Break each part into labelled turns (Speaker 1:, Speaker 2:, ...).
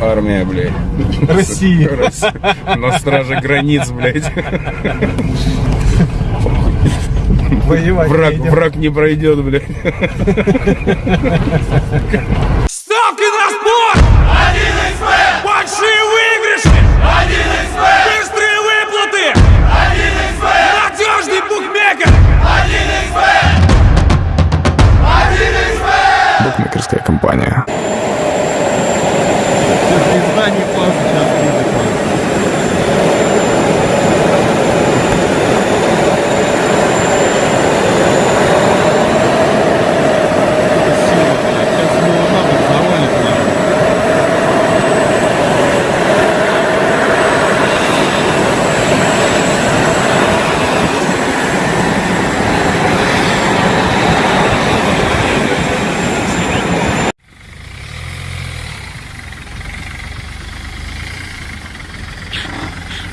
Speaker 1: армия, блядь.
Speaker 2: России.
Speaker 1: На страже границ, блядь.
Speaker 2: Воевать
Speaker 1: Враг, враг не пройдет, блядь.
Speaker 3: Ставки на спорт! 1xbet! Большие выигрыши! 1xbet! Быстрые выплаты! 1xbet! Надежный букмекер! 1xbet! 1xbet!
Speaker 1: Букмекерская компания.
Speaker 2: Пизда не класс, сейчас видно класс. Это сила, блядь. Сейчас его нахуй завалит, нахуй.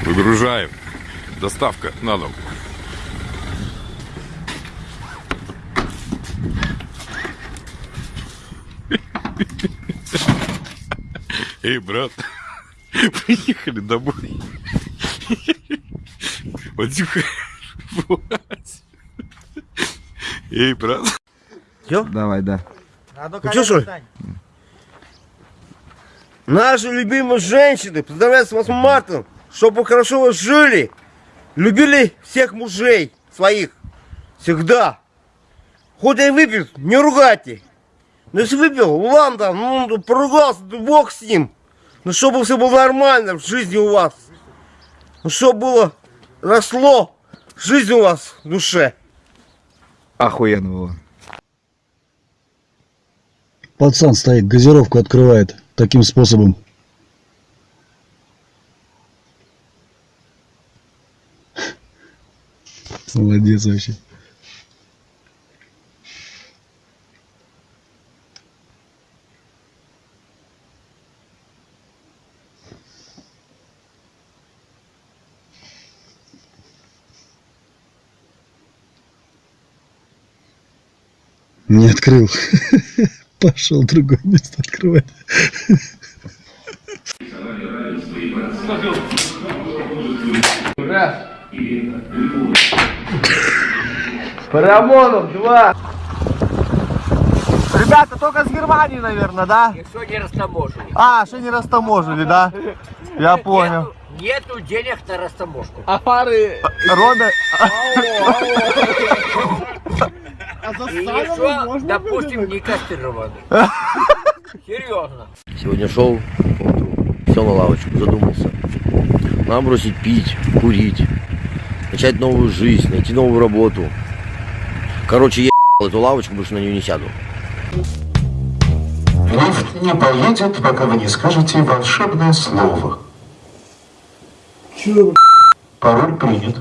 Speaker 4: Выгружаем. Доставка на дом. Эй, брат, приехали домой. Вадюха. Эй, брат.
Speaker 1: Давай, да.
Speaker 5: Ну что, что ли? Наши любимые женщины, поздравляю с 8 марта, чтобы хорошо вы жили, любили всех мужей своих, всегда. Хоть и выпил, не ругайте. Ну если выпил, ладно, ну поругался, да бог с ним. Ну чтобы все было нормально в жизни у вас. Ну чтобы было, росло жизнь у вас в душе.
Speaker 1: Охуенно было.
Speaker 6: Пацан стоит, газировку открывает таким способом. Молодец вообще. Не открыл. Пошел другое место открывать.
Speaker 5: Парамонов, два. Ребята, только с Германии, наверное, да?
Speaker 7: Еще не растаможили.
Speaker 5: А, еще не растаможили, да? Я понял.
Speaker 7: Нету, нету денег на растаможку.
Speaker 5: А фары... Рода...
Speaker 7: И еще, допустим, не кастрированы. Серьезно.
Speaker 8: Сегодня шел, сел на лавочку, задумался. Надо бросить пить, курить, начать новую жизнь, найти новую работу. Короче, я эту лавочку, больше на нее не сяду.
Speaker 9: Лифт не поедет, пока вы не скажете волшебное слово. Пароль принят.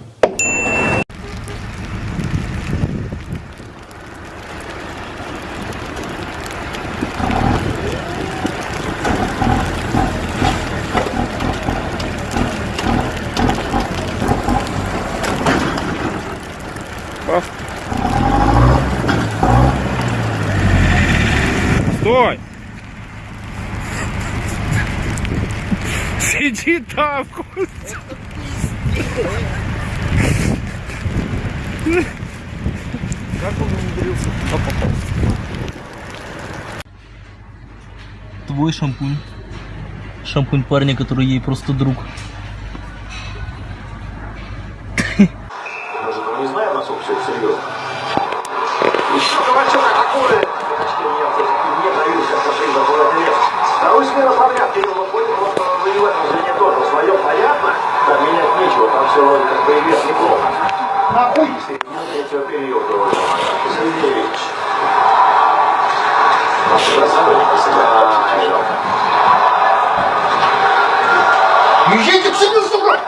Speaker 1: Сиди там, Костя.
Speaker 10: Твой шампунь. Шампунь парня, который ей просто друг.
Speaker 9: Боевец неплохо. Нахуй! Третьего периода уже. Сергеевич. Езжайте к себе, сука!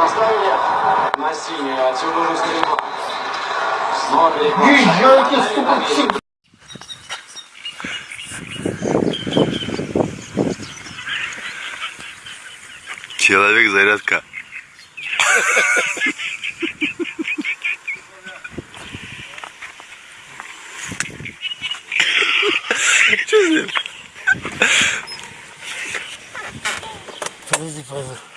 Speaker 9: Наставили на синее. Отсюда уже стрельба. Снова переход. Езжайте, сука, к себе!
Speaker 4: Человек зарядка. Что здесь? Подожди, подожди.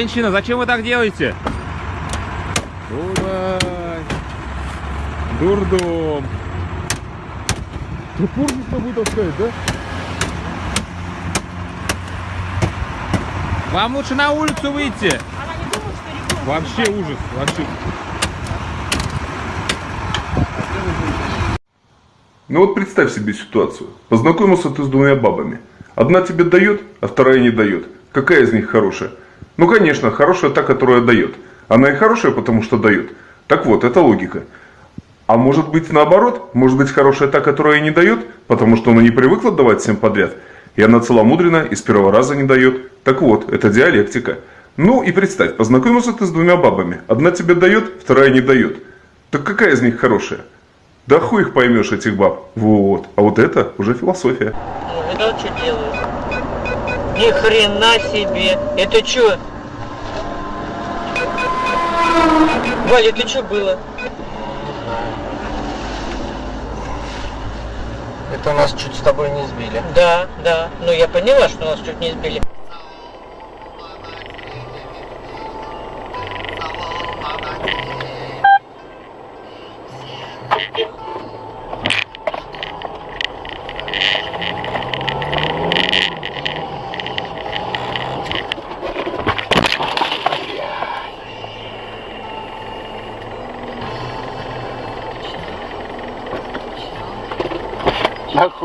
Speaker 3: Женщина, зачем вы так делаете? Дурак. Дурдом. Топор не с тобой таскает, да? Вам лучше на улицу выйти. Вообще ужас, вообще.
Speaker 11: Ну вот представь себе ситуацию. Познакомился ты с двумя бабами. Одна тебе дает, а вторая не дает. Какая из них хорошая? Ну конечно, хорошая та, которая дает. Она и хорошая, потому что дает. Так вот, это логика. А может быть наоборот? Может быть хорошая та, которая не дает, потому что она не привыкла давать всем подряд. И она целомудрена и с первого раза не дает. Так вот, это диалектика. Ну и представь, познакомился ты с двумя бабами. Одна тебе дает, вторая не дает. Так какая из них хорошая? Да хуй их поймешь, этих баб. Вот. А вот это уже философия.
Speaker 12: Ну, видал, что делают? Ни хрена себе. Это что? Валя, это что было?
Speaker 5: Это нас чуть с тобой не сбили.
Speaker 12: Да, да. Ну я поняла, что нас чуть не сбили.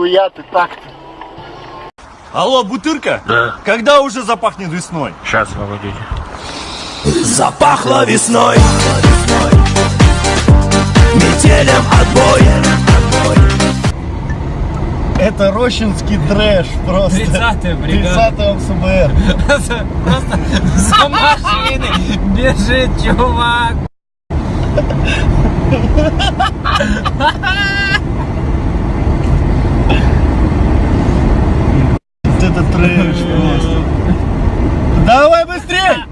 Speaker 5: Нахуя ты так-то?
Speaker 13: Алло, Бутырка? Да. Когда уже запахнет весной?
Speaker 4: Сейчас, погодите.
Speaker 13: Запахло весной. Метелем отбой.
Speaker 5: Это рощинский трэш просто.
Speaker 10: 30-я бригада.
Speaker 5: 30 МСБР.
Speaker 10: Просто за машины бежит чувак.
Speaker 5: Вот это трэш просто. Давай быстрей!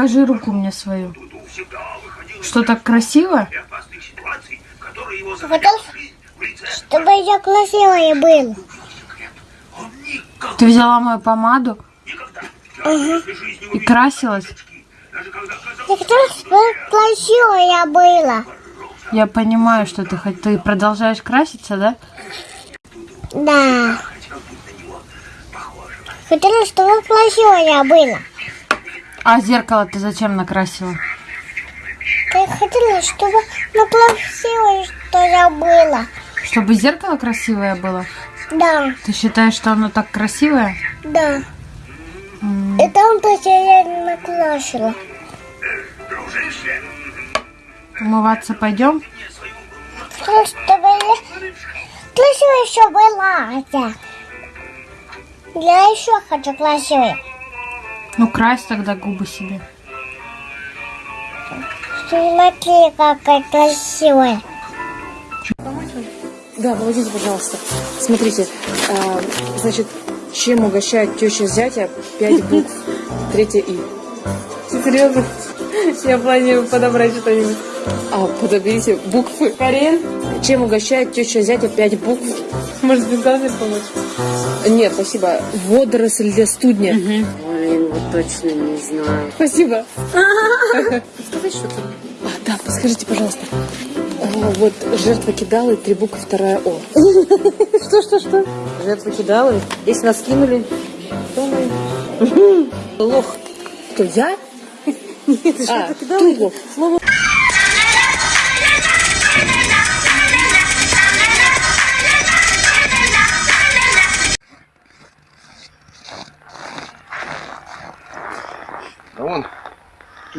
Speaker 14: Покажи руку мне свою. Что так красиво?
Speaker 15: Хотел, чтобы я красивая был.
Speaker 14: Ты взяла мою помаду и красилась?
Speaker 15: Я красивая была.
Speaker 14: Я понимаю, что ты хоть ты продолжаешь краситься, да?
Speaker 15: Да. Хотела, чтобы красивая была.
Speaker 14: А зеркало ты зачем накрасила?
Speaker 15: Я хотела, чтобы ну, красивое, что я была.
Speaker 14: Чтобы зеркало красивое было?
Speaker 15: Да,
Speaker 14: Ты считаешь, что оно так красивое?
Speaker 15: да. И там тоже я не накрасила.
Speaker 14: Умываться пойдем?
Speaker 15: Чтобы я красивая еще была. Хотя. Я еще хочу красивой.
Speaker 14: Ну, крась тогда губы себе.
Speaker 15: Смотри, какая красивая.
Speaker 16: Да, помогите, пожалуйста. Смотрите, а, значит, чем угощает теща зятя? Пять букв. Третье И. Серьезно? Я планирую подобрать что-нибудь. А, подобрите буквы. Карин? Чем угощает теща зятя? Пять букв. Может, без газа помочь? Нет, спасибо. Водоросль для студня.
Speaker 17: Вот точно не знаю.
Speaker 16: Спасибо. Сказать что-то? А, да, подскажите, пожалуйста. А, Вот жертва кидала и три буквы, вторая О. Что, что, что? Жертва кидала. Если нас кинули, то мы... Лох. Кто, я? Нет, жертва кидала. лох. Слово...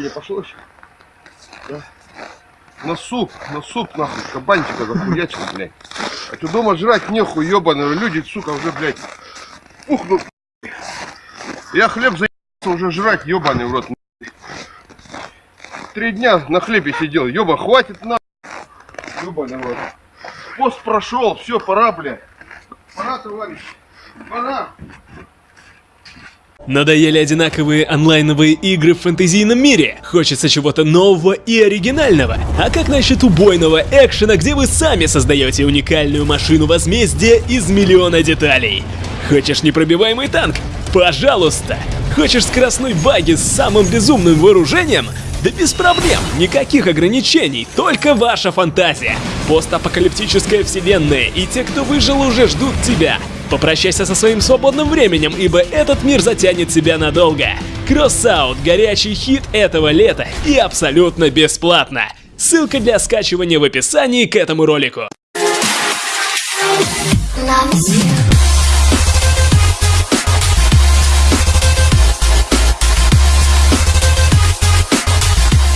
Speaker 5: не пошло еще? Да. На суп, на суп, нахуй, кабанчика захуячил, блядь. А ты дома жрать нехуй, ебаные люди, сука, уже, блядь, пухнут. Я хлеб заебался уже жрать, ебаный в рот. Три дня на хлебе сидел, еба, хватит на. Ебаный в рот. Пост прошел, все, пора, блядь. Пора, товарищ, пора.
Speaker 18: Надоели одинаковые онлайновые игры в фэнтезийном мире? Хочется чего-то нового и оригинального? А как насчет убойного экшена, где вы сами создаете уникальную машину возмездия из миллиона деталей? Хочешь непробиваемый танк? Пожалуйста! Хочешь скоростной баги с самым безумным вооружением? Да без проблем, никаких ограничений, только ваша фантазия. Постапокалиптическая вселенная, и те, кто выжил, уже ждут тебя. Попрощайся со своим свободным временем, ибо этот мир затянет тебя надолго. Crossout – горячий хит этого лета и абсолютно бесплатно. Ссылка для скачивания в описании к этому ролику.
Speaker 15: Loves you.